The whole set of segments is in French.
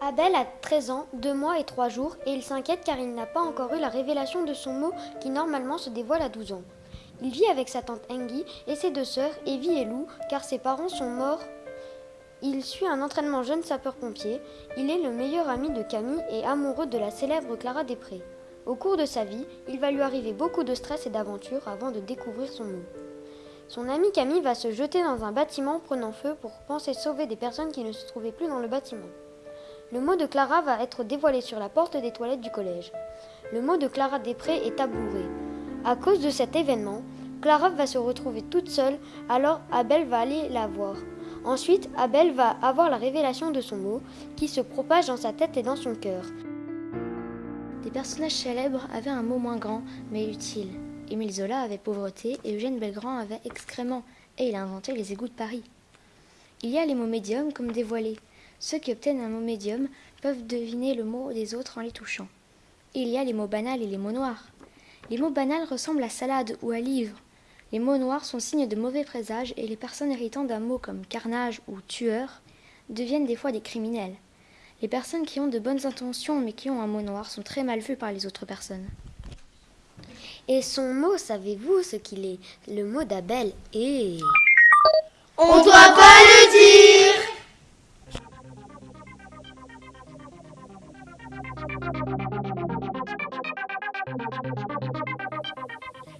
Abel a 13 ans, 2 mois et 3 jours et il s'inquiète car il n'a pas encore eu la révélation de son mot qui normalement se dévoile à 12 ans. Il vit avec sa tante Engi et ses deux sœurs, Evie et Lou, car ses parents sont morts. Il suit un entraînement jeune sapeur-pompier. Il est le meilleur ami de Camille et amoureux de la célèbre Clara Després. Au cours de sa vie, il va lui arriver beaucoup de stress et d'aventures avant de découvrir son mot. Son ami Camille va se jeter dans un bâtiment prenant feu pour penser sauver des personnes qui ne se trouvaient plus dans le bâtiment. Le mot de Clara va être dévoilé sur la porte des toilettes du collège. Le mot de Clara Després est tabouret. À cause de cet événement, Clara va se retrouver toute seule, alors Abel va aller la voir. Ensuite, Abel va avoir la révélation de son mot, qui se propage dans sa tête et dans son cœur. Des personnages célèbres avaient un mot moins grand, mais utile. Émile Zola avait pauvreté et Eugène Belgrand avait excrément, et il a inventé les égouts de Paris. Il y a les mots médiums comme dévoilés. Ceux qui obtiennent un mot médium peuvent deviner le mot des autres en les touchant. il y a les mots banals et les mots noirs. Les mots banals ressemblent à salade ou à livre. Les mots noirs sont signes de mauvais présages et les personnes héritant d'un mot comme carnage ou tueur deviennent des fois des criminels. Les personnes qui ont de bonnes intentions mais qui ont un mot noir sont très mal vues par les autres personnes. Et son mot, savez-vous ce qu'il est? Le mot d'Abel est... On doit pas le dire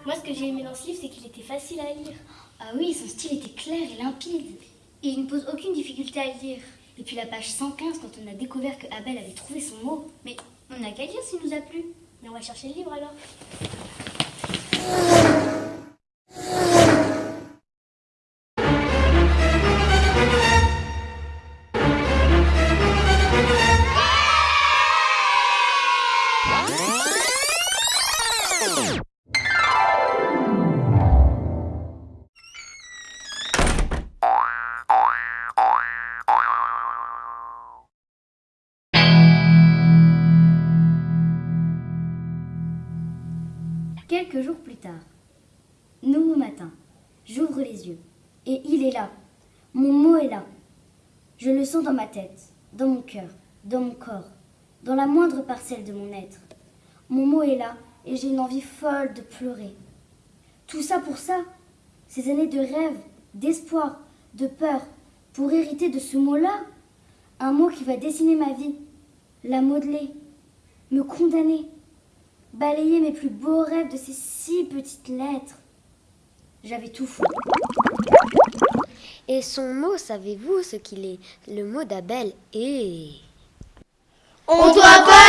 Moi, ce que j'ai aimé dans ce livre, c'est qu'il était facile à lire. Ah oui, son style était clair et limpide. Et il ne pose aucune difficulté à lire. Et puis la page 115, quand on a découvert que Abel avait trouvé son mot. Mais on n'a qu'à lire s'il nous a plu. Mais on va chercher le livre alors. Quelques jours plus tard, nouveau matin, j'ouvre les yeux et il est là. Mon mot est là. Je le sens dans ma tête, dans mon cœur, dans mon corps, dans la moindre parcelle de mon être. Mon mot est là et j'ai une envie folle de pleurer. Tout ça pour ça, ces années de rêve, d'espoir, de peur, pour hériter de ce mot-là, un mot qui va dessiner ma vie, la modeler, me condamner, balayer mes plus beaux rêves de ces six petites lettres. J'avais tout fou. Et son mot, savez-vous ce qu'il est? Le mot d'Abel est... On doit pas